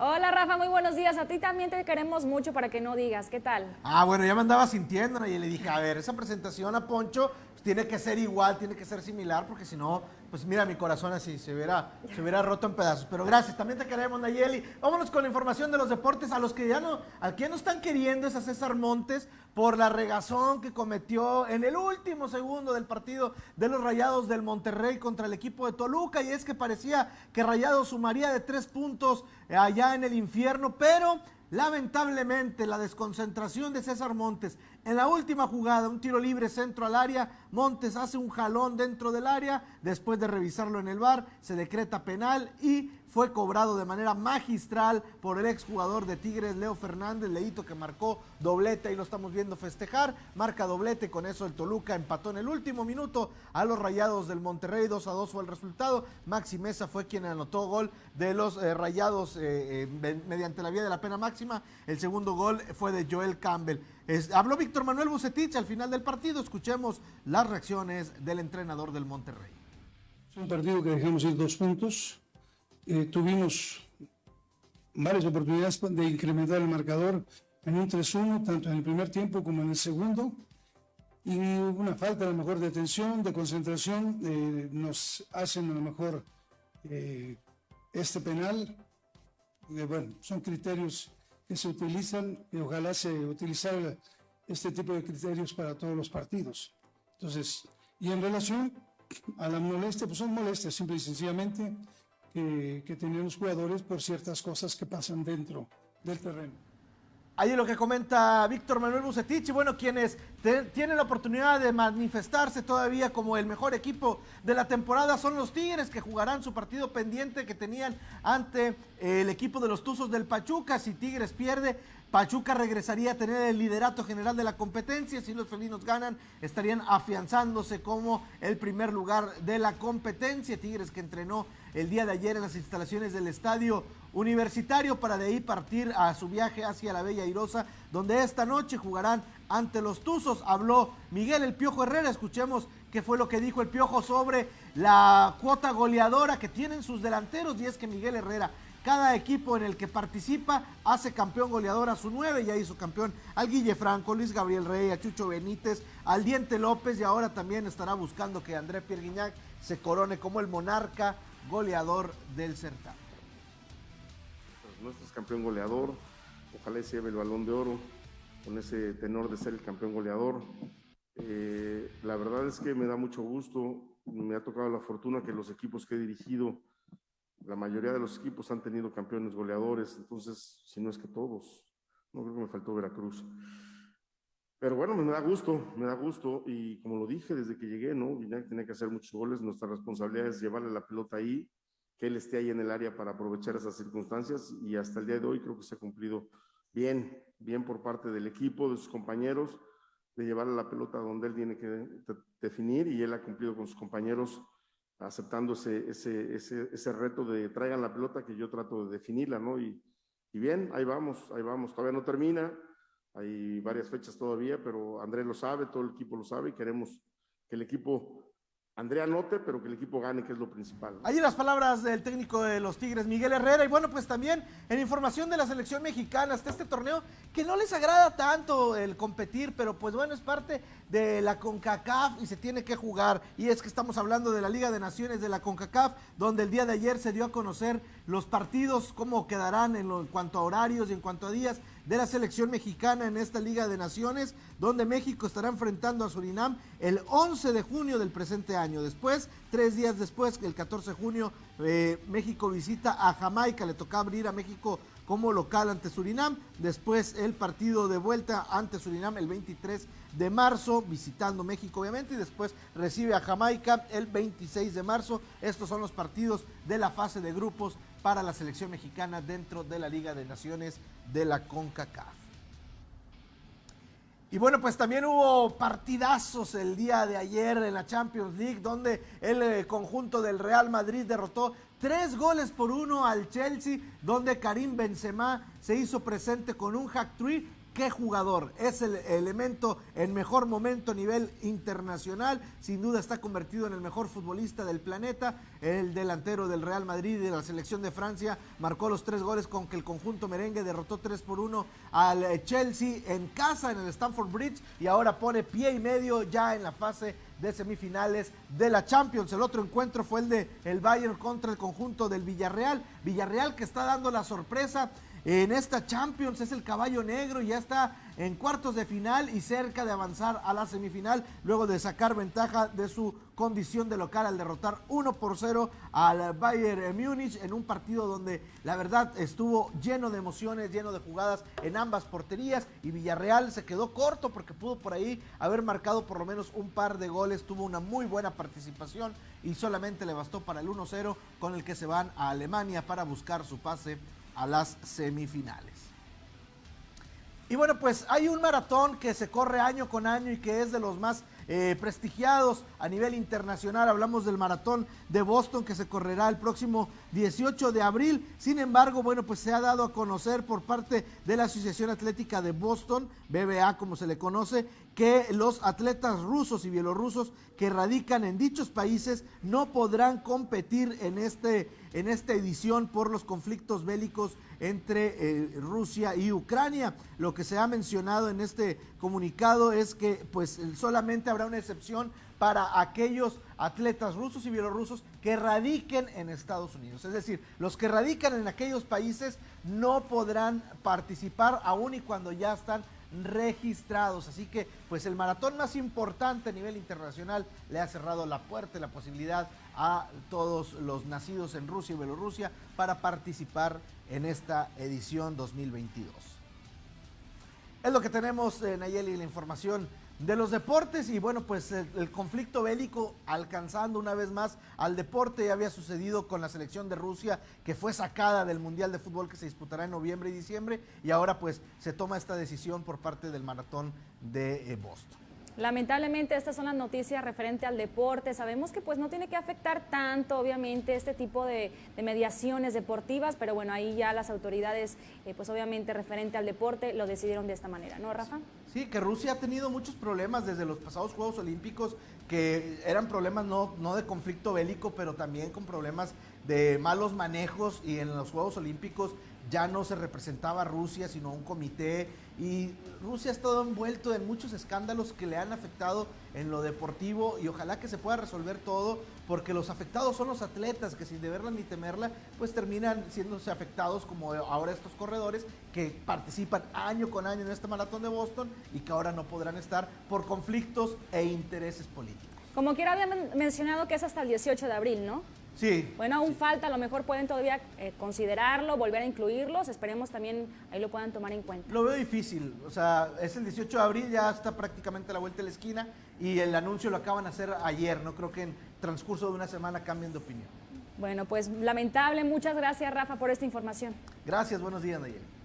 Hola Rafa, muy buenos días. A ti también te queremos mucho para que no digas. ¿Qué tal? Ah, bueno, ya me andaba sintiendo y le dije, a ver, esa presentación a Poncho pues, tiene que ser igual, tiene que ser similar, porque si no, pues mira, mi corazón así se hubiera, se roto en pedazos. Pero gracias, también te queremos, Nayeli. Vámonos con la información de los deportes. A los que ya no, al que no están queriendo es a César Montes por la regazón que cometió en el último segundo del partido de los Rayados del Monterrey contra el equipo de Toluca. Y es que parecía que Rayados sumaría de tres puntos allá en el infierno, pero Lamentablemente, la desconcentración de César Montes en la última jugada, un tiro libre centro al área, Montes hace un jalón dentro del área, después de revisarlo en el bar, se decreta penal y fue cobrado de manera magistral por el exjugador de Tigres, Leo Fernández, Leito que marcó doblete, y lo estamos viendo festejar, marca doblete, con eso el Toluca empató en el último minuto a los Rayados del Monterrey, 2 a 2 fue el resultado, Maxi Mesa fue quien anotó gol de los eh, Rayados eh, eh, mediante la vía de la pena máxima, el segundo gol fue de Joel Campbell. habló Víctor Manuel Bucetich al final del partido, escuchemos las reacciones del entrenador del Monterrey. Es un partido que dejamos ir dos puntos, eh, tuvimos varias oportunidades de incrementar el marcador en un 3-1, tanto en el primer tiempo como en el segundo. Y una falta a lo mejor de atención, de concentración, eh, nos hacen a lo mejor eh, este penal. bueno, son criterios que se utilizan y ojalá se utilizara este tipo de criterios para todos los partidos. Entonces, y en relación a la molestia, pues son molestias, simple y sencillamente que, que los jugadores por ciertas cosas que pasan dentro del terreno. Ahí lo que comenta Víctor Manuel Bucetich, y bueno, quienes tienen la oportunidad de manifestarse todavía como el mejor equipo de la temporada son los Tigres, que jugarán su partido pendiente que tenían ante el equipo de los Tuzos del Pachuca. Si Tigres pierde, Pachuca regresaría a tener el liderato general de la competencia. Si los felinos ganan, estarían afianzándose como el primer lugar de la competencia. Tigres que entrenó el día de ayer en las instalaciones del estadio universitario para de ahí partir a su viaje hacia la Bella Irosa, donde esta noche jugarán ante los Tuzos. Habló Miguel El Piojo Herrera. Escuchemos qué fue lo que dijo el Piojo sobre la cuota goleadora que tienen sus delanteros. Y es que Miguel Herrera cada equipo en el que participa hace campeón goleador a su nueve. Ya hizo campeón al Guille Franco, Luis Gabriel Rey, a Chucho Benítez, al Diente López y ahora también estará buscando que André Pierre Guignac se corone como el monarca goleador del certamen. Nuestro es campeón goleador, ojalá se lleve el balón de oro con ese tenor de ser el campeón goleador. Eh, la verdad es que me da mucho gusto, me ha tocado la fortuna que los equipos que he dirigido la mayoría de los equipos han tenido campeones goleadores, entonces, si no es que todos, no creo que me faltó Veracruz. Pero bueno, me da gusto, me da gusto, y como lo dije desde que llegué, ¿no? Guiñac tiene que hacer muchos goles, nuestra responsabilidad es llevarle la pelota ahí, que él esté ahí en el área para aprovechar esas circunstancias, y hasta el día de hoy creo que se ha cumplido bien, bien por parte del equipo, de sus compañeros, de llevarle la pelota donde él tiene que definir, y él ha cumplido con sus compañeros aceptando ese, ese, ese, ese, reto de traigan la pelota que yo trato de definirla, ¿no? Y, y bien, ahí vamos, ahí vamos, todavía no termina, hay varias fechas todavía, pero Andrés lo sabe, todo el equipo lo sabe y queremos que el equipo Andrea anote, pero que el equipo gane, que es lo principal. Allí las palabras del técnico de los Tigres, Miguel Herrera. Y bueno, pues también en información de la selección mexicana hasta este torneo, que no les agrada tanto el competir, pero pues bueno, es parte de la CONCACAF y se tiene que jugar. Y es que estamos hablando de la Liga de Naciones de la CONCACAF, donde el día de ayer se dio a conocer los partidos, cómo quedarán en, en cuanto a horarios y en cuanto a días de la selección mexicana en esta Liga de Naciones, donde México estará enfrentando a Surinam el 11 de junio del presente año. Después, tres días después, el 14 de junio, eh, México visita a Jamaica, le toca abrir a México como local ante Surinam. Después el partido de vuelta ante Surinam el 23 de marzo, visitando México obviamente, y después recibe a Jamaica el 26 de marzo. Estos son los partidos de la fase de grupos para la selección mexicana dentro de la Liga de Naciones de la CONCACAF. Y bueno, pues también hubo partidazos el día de ayer en la Champions League, donde el eh, conjunto del Real Madrid derrotó tres goles por uno al Chelsea, donde Karim Benzema se hizo presente con un hack trick qué jugador. Es el elemento en mejor momento a nivel internacional. Sin duda está convertido en el mejor futbolista del planeta. El delantero del Real Madrid y de la selección de Francia marcó los tres goles con que el conjunto merengue derrotó 3 por 1 al Chelsea en casa en el Stamford Bridge y ahora pone pie y medio ya en la fase de semifinales de la Champions. El otro encuentro fue el de el Bayern contra el conjunto del Villarreal. Villarreal que está dando la sorpresa en esta Champions, es el caballo negro y ya está en cuartos de final y cerca de avanzar a la semifinal luego de sacar ventaja de su condición de local al derrotar 1 por 0 al Bayern Múnich en un partido donde la verdad estuvo lleno de emociones, lleno de jugadas en ambas porterías y Villarreal se quedó corto porque pudo por ahí haber marcado por lo menos un par de goles, tuvo una muy buena participación y solamente le bastó para el 1-0 con el que se van a Alemania para buscar su pase a las semifinales. Y bueno, pues hay un maratón que se corre año con año y que es de los más eh, prestigiados a nivel internacional. Hablamos del maratón de Boston que se correrá el próximo 18 de abril. Sin embargo, bueno, pues se ha dado a conocer por parte de la Asociación Atlética de Boston, BBA como se le conoce, que los atletas rusos y bielorrusos que radican en dichos países no podrán competir en, este, en esta edición por los conflictos bélicos entre eh, Rusia y Ucrania. Lo que se ha mencionado en este comunicado es que pues solamente habrá una excepción para aquellos atletas rusos y bielorrusos que radiquen en Estados Unidos. Es decir, los que radican en aquellos países no podrán participar aún y cuando ya están registrados. Así que, pues el maratón más importante a nivel internacional le ha cerrado la puerta y la posibilidad a todos los nacidos en Rusia y Bielorrusia para participar en esta edición 2022. Es lo que tenemos, en Nayeli, la información de los deportes y bueno, pues el, conflicto bélico alcanzando una vez más al deporte ya había sucedido con la selección de Rusia que fue sacada del Mundial de Fútbol que se disputará en noviembre y diciembre y ahora pues se toma esta decisión por parte del maratón de eh, Boston. Lamentablemente estas son las noticias referente al deporte. Sabemos que pues no tiene que afectar tanto obviamente este tipo de, mediaciones deportivas, pero bueno, ahí ya las autoridades eh, pues obviamente referente al deporte lo decidieron de esta manera, ¿no Rafa? Sí, que Rusia ha tenido muchos problemas desde los pasados Juegos Olímpicos que eran problemas no, no de conflicto bélico, pero también con problemas de malos manejos y en los Juegos Olímpicos ya no se representaba Rusia, sino un comité. Y Rusia ha estado envuelto en muchos escándalos que le han afectado en lo deportivo y ojalá que se pueda resolver todo, porque los afectados son los atletas que sin deberla ni temerla, pues terminan siéndose afectados como ahora estos corredores que participan año con año en este maratón de Boston y que ahora no podrán estar por conflictos e intereses políticos. Como quiera había mencionado que es hasta el 18 de abril, ¿no? Sí. Bueno, aún falta, a lo mejor pueden todavía eh, considerarlo, volver a incluirlos, esperemos también ahí lo puedan tomar en cuenta. Lo veo difícil, o sea, es el 18 de abril, ya está prácticamente a la vuelta de la esquina y el anuncio lo acaban de hacer ayer, no creo que en transcurso de una semana cambien de opinión. Bueno, pues lamentable, muchas gracias Rafa por esta información. Gracias, buenos días Nayeli.